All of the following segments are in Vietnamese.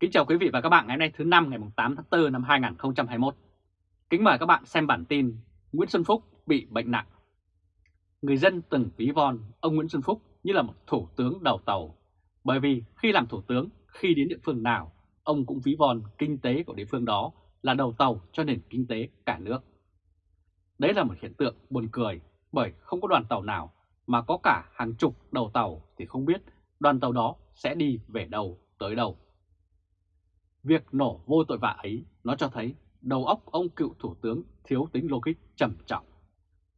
Kính chào quý vị và các bạn ngày hôm nay thứ năm ngày 8 tháng 4 năm 2021. Kính mời các bạn xem bản tin Nguyễn Xuân Phúc bị bệnh nặng. Người dân từng ví von ông Nguyễn Xuân Phúc như là một thủ tướng đầu tàu, bởi vì khi làm thủ tướng, khi đến địa phương nào, ông cũng ví von kinh tế của địa phương đó là đầu tàu cho nền kinh tế cả nước. Đấy là một hiện tượng buồn cười, bởi không có đoàn tàu nào mà có cả hàng chục đầu tàu thì không biết đoàn tàu đó sẽ đi về đâu tới đâu. Việc nổ vô tội vạ ấy nó cho thấy đầu óc ông cựu thủ tướng thiếu tính logic trầm trọng.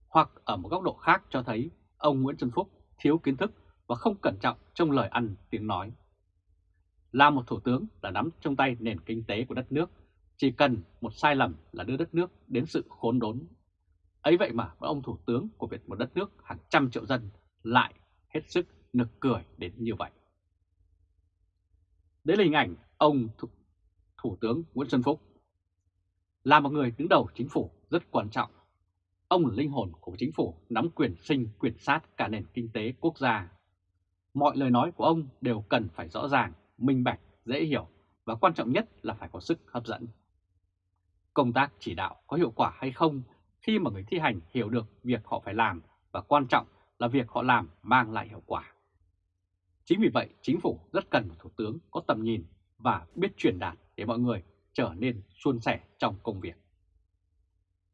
Hoặc ở một góc độ khác cho thấy ông Nguyễn Xuân Phúc thiếu kiến thức và không cẩn trọng trong lời ăn tiếng nói. Là một thủ tướng là nắm trong tay nền kinh tế của đất nước, chỉ cần một sai lầm là đưa đất nước đến sự khốn đốn. Ấy vậy mà ông thủ tướng của Việt một đất nước hàng trăm triệu dân lại hết sức nực cười đến như vậy. Đấy là hình ảnh ông Thủ Thủ tướng Nguyễn Xuân Phúc. Là một người đứng đầu chính phủ rất quan trọng, ông là linh hồn của chính phủ nắm quyền sinh quyền sát cả nền kinh tế quốc gia. Mọi lời nói của ông đều cần phải rõ ràng, minh bạch, dễ hiểu và quan trọng nhất là phải có sức hấp dẫn. Công tác chỉ đạo có hiệu quả hay không khi mà người thi hành hiểu được việc họ phải làm và quan trọng là việc họ làm mang lại hiệu quả. Chính vì vậy, chính phủ rất cần một thủ tướng có tầm nhìn và biết truyền đạt để mọi người trở nên suôn sẻ trong công việc.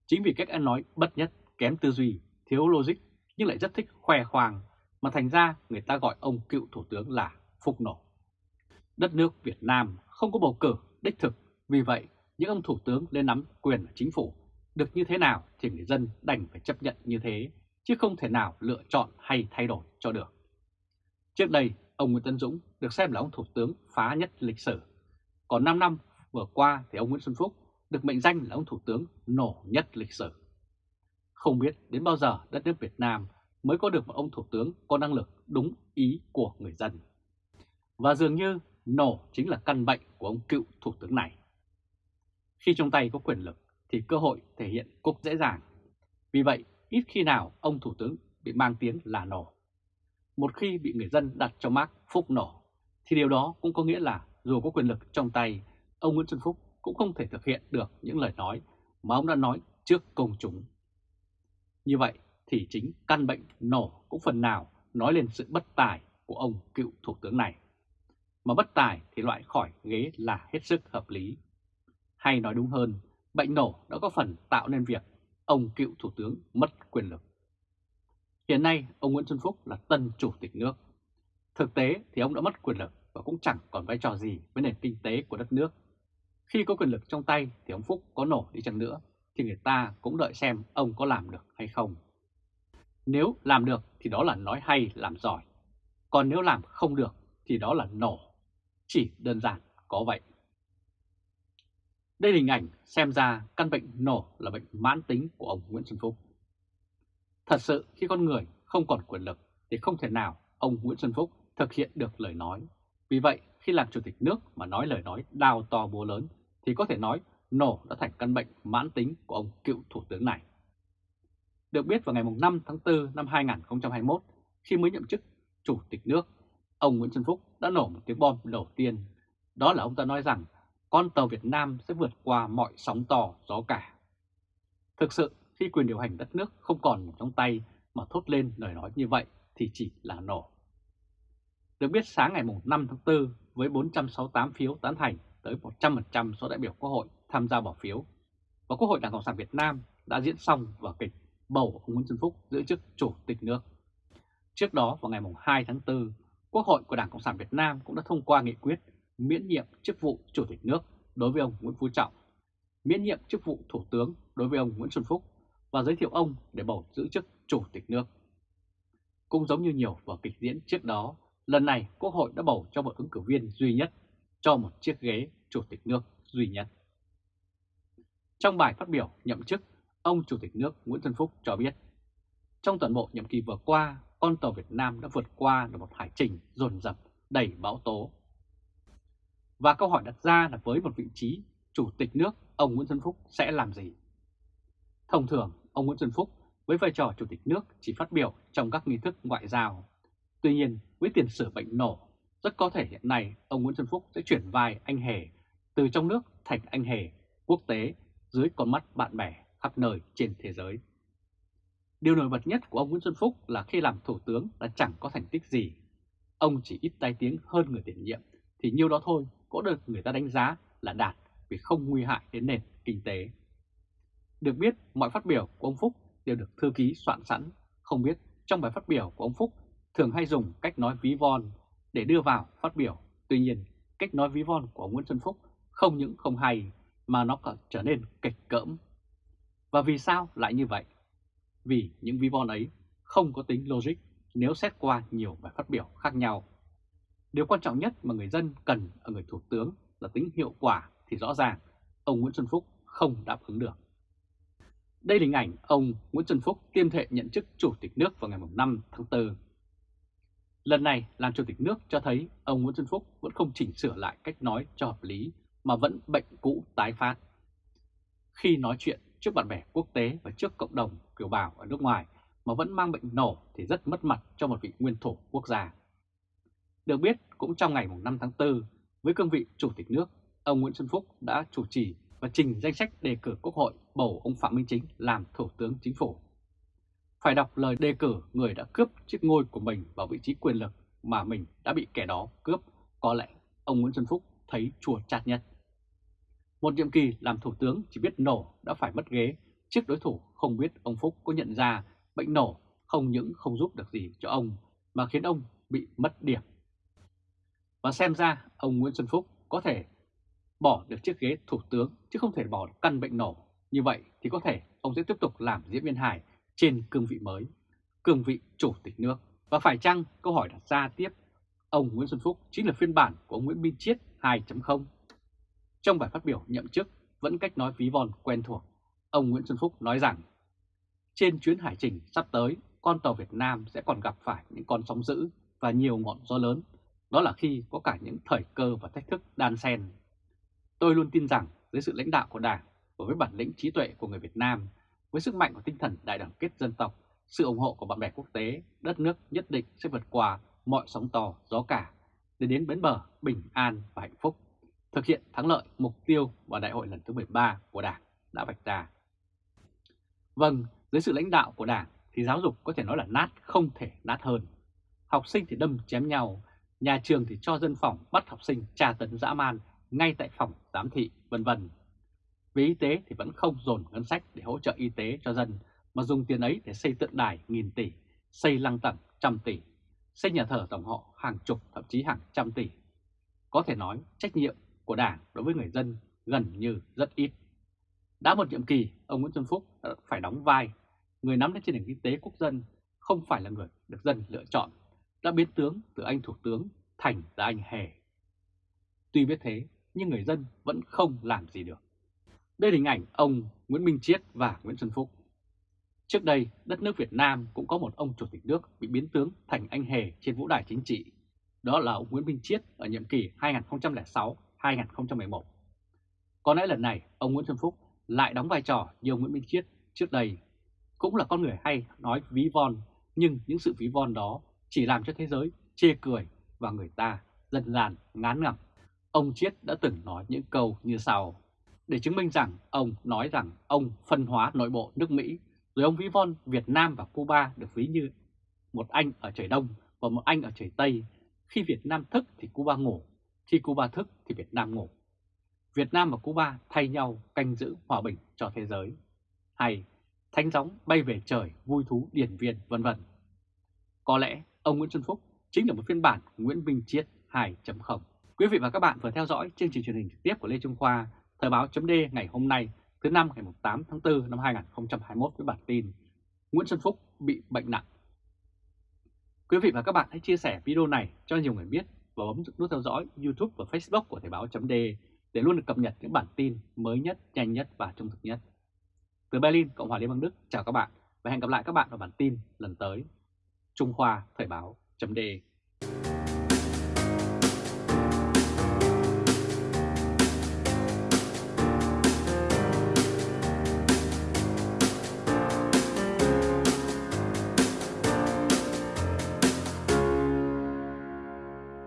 Chính vì cách ăn nói bất nhất, kém tư duy, thiếu logic nhưng lại rất thích khoe khoang mà thành ra người ta gọi ông cựu thủ tướng là Phúc Nổ. Đất nước Việt Nam không có bầu cử đích thực, vì vậy những ông thủ tướng lên nắm quyền ở chính phủ được như thế nào thì người dân đành phải chấp nhận như thế, chứ không thể nào lựa chọn hay thay đổi cho được. Trước đây, ông Nguyễn Tân Dũng được xem là ông thủ tướng phá nhất lịch sử còn 5 năm vừa qua thì ông Nguyễn Xuân Phúc được mệnh danh là ông Thủ tướng nổ nhất lịch sử. Không biết đến bao giờ đất nước Việt Nam mới có được một ông Thủ tướng có năng lực đúng ý của người dân. Và dường như nổ chính là căn bệnh của ông cựu Thủ tướng này. Khi trong tay có quyền lực thì cơ hội thể hiện cũng dễ dàng. Vì vậy, ít khi nào ông Thủ tướng bị mang tiếng là nổ. Một khi bị người dân đặt cho mác phúc nổ, thì điều đó cũng có nghĩa là dù có quyền lực trong tay, ông Nguyễn Xuân Phúc cũng không thể thực hiện được những lời nói mà ông đã nói trước công chúng. Như vậy thì chính căn bệnh nổ cũng phần nào nói lên sự bất tài của ông cựu thủ tướng này. Mà bất tài thì loại khỏi ghế là hết sức hợp lý. Hay nói đúng hơn, bệnh nổ đã có phần tạo nên việc ông cựu thủ tướng mất quyền lực. Hiện nay, ông Nguyễn Xuân Phúc là tân chủ tịch nước. Thực tế thì ông đã mất quyền lực và cũng chẳng còn vai trò gì với nền kinh tế của đất nước. Khi có quyền lực trong tay thì ông Phúc có nổ đi chăng nữa thì người ta cũng đợi xem ông có làm được hay không. Nếu làm được thì đó là nói hay làm giỏi, còn nếu làm không được thì đó là nổ. Chỉ đơn giản có vậy. Đây là hình ảnh xem ra căn bệnh nổ là bệnh mãn tính của ông Nguyễn Xuân Phúc. Thật sự khi con người không còn quyền lực thì không thể nào ông Nguyễn Xuân Phúc thực hiện được lời nói vì vậy, khi làm chủ tịch nước mà nói lời nói đào to búa lớn thì có thể nói nổ đã thành căn bệnh mãn tính của ông cựu thủ tướng này. Được biết vào ngày 5 tháng 4 năm 2021, khi mới nhậm chức chủ tịch nước, ông Nguyễn Xuân Phúc đã nổ một tiếng bom đầu tiên. Đó là ông ta nói rằng con tàu Việt Nam sẽ vượt qua mọi sóng to gió cả. Thực sự, khi quyền điều hành đất nước không còn trong tay mà thốt lên lời nói như vậy thì chỉ là nổ. Được biết sáng ngày 5 tháng 4 với 468 phiếu tán thành tới 100% số đại biểu Quốc hội tham gia bỏ phiếu và Quốc hội Đảng Cộng sản Việt Nam đã diễn xong vở kịch bầu ông Nguyễn Xuân Phúc giữ chức Chủ tịch nước. Trước đó vào ngày 2 tháng 4, Quốc hội của Đảng Cộng sản Việt Nam cũng đã thông qua nghị quyết miễn nhiệm chức vụ Chủ tịch nước đối với ông Nguyễn Phú Trọng, miễn nhiệm chức vụ Thủ tướng đối với ông Nguyễn Xuân Phúc và giới thiệu ông để bầu giữ chức Chủ tịch nước. Cũng giống như nhiều vở kịch diễn trước đó, Lần này Quốc hội đã bầu cho một ứng cử viên duy nhất cho một chiếc ghế Chủ tịch nước duy nhất. Trong bài phát biểu nhậm chức, ông Chủ tịch nước Nguyễn Xuân Phúc cho biết, trong toàn bộ nhiệm kỳ vừa qua, con tàu Việt Nam đã vượt qua được một hải trình dồn dập đầy bão tố. Và câu hỏi đặt ra là với một vị trí Chủ tịch nước, ông Nguyễn Xuân Phúc sẽ làm gì? Thông thường, ông Nguyễn Xuân Phúc với vai trò Chủ tịch nước chỉ phát biểu trong các nghi thức ngoại giao Tuy nhiên, với tiền sử bệnh nổ, rất có thể hiện nay ông Nguyễn Xuân Phúc sẽ chuyển vai anh hề từ trong nước thành anh hề quốc tế dưới con mắt bạn bè khắp nơi trên thế giới. Điều nổi bật nhất của ông Nguyễn Xuân Phúc là khi làm thủ tướng là chẳng có thành tích gì. Ông chỉ ít tai tiếng hơn người tiền nhiệm thì nhiêu đó thôi có được người ta đánh giá là đạt vì không nguy hại đến nền kinh tế. Được biết mọi phát biểu của ông Phúc đều được thư ký soạn sẵn, không biết trong bài phát biểu của ông Phúc thường hay dùng cách nói ví von để đưa vào phát biểu. Tuy nhiên, cách nói ví von của Nguyễn Xuân Phúc không những không hay mà nó còn trở nên kịch cỡm. Và vì sao lại như vậy? Vì những ví von ấy không có tính logic nếu xét qua nhiều bài phát biểu khác nhau. Điều quan trọng nhất mà người dân cần ở người thủ tướng là tính hiệu quả thì rõ ràng ông Nguyễn Xuân Phúc không đáp ứng được. Đây là hình ảnh ông Nguyễn Xuân Phúc tuyên thệ nhận chức Chủ tịch nước vào ngày 5 tháng 4. Lần này làm Chủ tịch nước cho thấy ông Nguyễn Xuân Phúc vẫn không chỉnh sửa lại cách nói cho hợp lý mà vẫn bệnh cũ tái phát. Khi nói chuyện trước bạn bè quốc tế và trước cộng đồng kiều bào ở nước ngoài mà vẫn mang bệnh nổ thì rất mất mặt cho một vị nguyên thủ quốc gia. Được biết, cũng trong ngày 5 tháng 4, với cương vị Chủ tịch nước, ông Nguyễn Xuân Phúc đã chủ trì và trình danh sách đề cử Quốc hội bầu ông Phạm Minh Chính làm Thủ tướng Chính phủ. Phải đọc lời đề cử người đã cướp chiếc ngôi của mình vào vị trí quyền lực mà mình đã bị kẻ đó cướp, có lẽ ông Nguyễn Xuân Phúc thấy chua chát nhất. Một nhiệm kỳ làm thủ tướng chỉ biết nổ đã phải mất ghế, trước đối thủ không biết ông Phúc có nhận ra bệnh nổ không những không giúp được gì cho ông mà khiến ông bị mất điểm. Và xem ra ông Nguyễn Xuân Phúc có thể bỏ được chiếc ghế thủ tướng chứ không thể bỏ căn bệnh nổ. Như vậy thì có thể ông sẽ tiếp tục làm diễn viên hài trên cương vị mới, cương vị chủ tịch nước. Và phải chăng câu hỏi đặt ra tiếp, ông Nguyễn Xuân Phúc chính là phiên bản của ông Nguyễn Minh Chiết 2.0? Trong bài phát biểu nhậm chức vẫn cách nói ví von quen thuộc, ông Nguyễn Xuân Phúc nói rằng trên chuyến hải trình sắp tới, con tàu Việt Nam sẽ còn gặp phải những con sóng dữ và nhiều ngọn gió lớn. Đó là khi có cả những thời cơ và thách thức đan xen. Tôi luôn tin rằng dưới sự lãnh đạo của Đảng và với bản lĩnh trí tuệ của người Việt Nam, với sức mạnh của tinh thần đại đoàn kết dân tộc, sự ủng hộ của bạn bè quốc tế, đất nước nhất định sẽ vượt qua mọi sóng to, gió cả để đến bến bờ bình an và hạnh phúc, thực hiện thắng lợi mục tiêu và đại hội lần thứ 13 của Đảng đã vạch ra. Vâng, dưới sự lãnh đạo của Đảng thì giáo dục có thể nói là nát không thể nát hơn. Học sinh thì đâm chém nhau, nhà trường thì cho dân phòng bắt học sinh tra tấn dã man ngay tại phòng giám thị vân vân. Về y tế thì vẫn không dồn ngân sách để hỗ trợ y tế cho dân, mà dùng tiền ấy để xây tượng đài nghìn tỷ, xây lăng tẩm trăm tỷ, xây nhà thờ tổng họ hàng chục thậm chí hàng trăm tỷ. Có thể nói trách nhiệm của Đảng đối với người dân gần như rất ít. Đã một nhiệm kỳ, ông Nguyễn Xuân Phúc đã phải đóng vai người nắm đến trên nền kinh tế quốc dân không phải là người được dân lựa chọn, đã biến tướng từ anh thủ tướng thành ra anh hề. Tuy biết thế, nhưng người dân vẫn không làm gì được. Đây là hình ảnh ông Nguyễn Minh Chiết và Nguyễn Xuân Phúc. Trước đây, đất nước Việt Nam cũng có một ông chủ tịch nước bị biến tướng thành anh hề trên vũ đài chính trị. Đó là ông Nguyễn Minh Chiết ở nhiệm kỳ 2006-2011. Có lẽ lần này, ông Nguyễn Xuân Phúc lại đóng vai trò như ông Nguyễn Minh Chiết trước đây cũng là con người hay nói ví von, nhưng những sự ví von đó chỉ làm cho thế giới chê cười và người ta dần dàn ngán ngẩm. Ông Chiết đã từng nói những câu như sau, để chứng minh rằng ông nói rằng ông phân hóa nội bộ nước Mỹ, rồi ông ví von Việt Nam và Cuba được ví như một anh ở trời Đông và một anh ở trời Tây. Khi Việt Nam thức thì Cuba ngủ, khi Cuba thức thì Việt Nam ngủ. Việt Nam và Cuba thay nhau canh giữ hòa bình cho thế giới. Hay thánh gióng bay về trời, vui thú điển viên, vân vân. Có lẽ ông Nguyễn Xuân Phúc chính là một phiên bản Nguyễn Minh Chiết 2.0. Quý vị và các bạn vừa theo dõi chương trình truyền hình trực tiếp của Lê Trung Khoa, Thời báo chấm ngày hôm nay, thứ năm ngày 8 tháng 4 năm 2021 với bản tin Nguyễn Xuân Phúc bị bệnh nặng. Quý vị và các bạn hãy chia sẻ video này cho nhiều người biết và bấm nút theo dõi YouTube và Facebook của Thời báo chấm để luôn được cập nhật những bản tin mới nhất, nhanh nhất và trung thực nhất. Từ Berlin, Cộng hòa Liên bang Đức, chào các bạn và hẹn gặp lại các bạn ở bản tin lần tới. Trung Khoa Thời báo chấm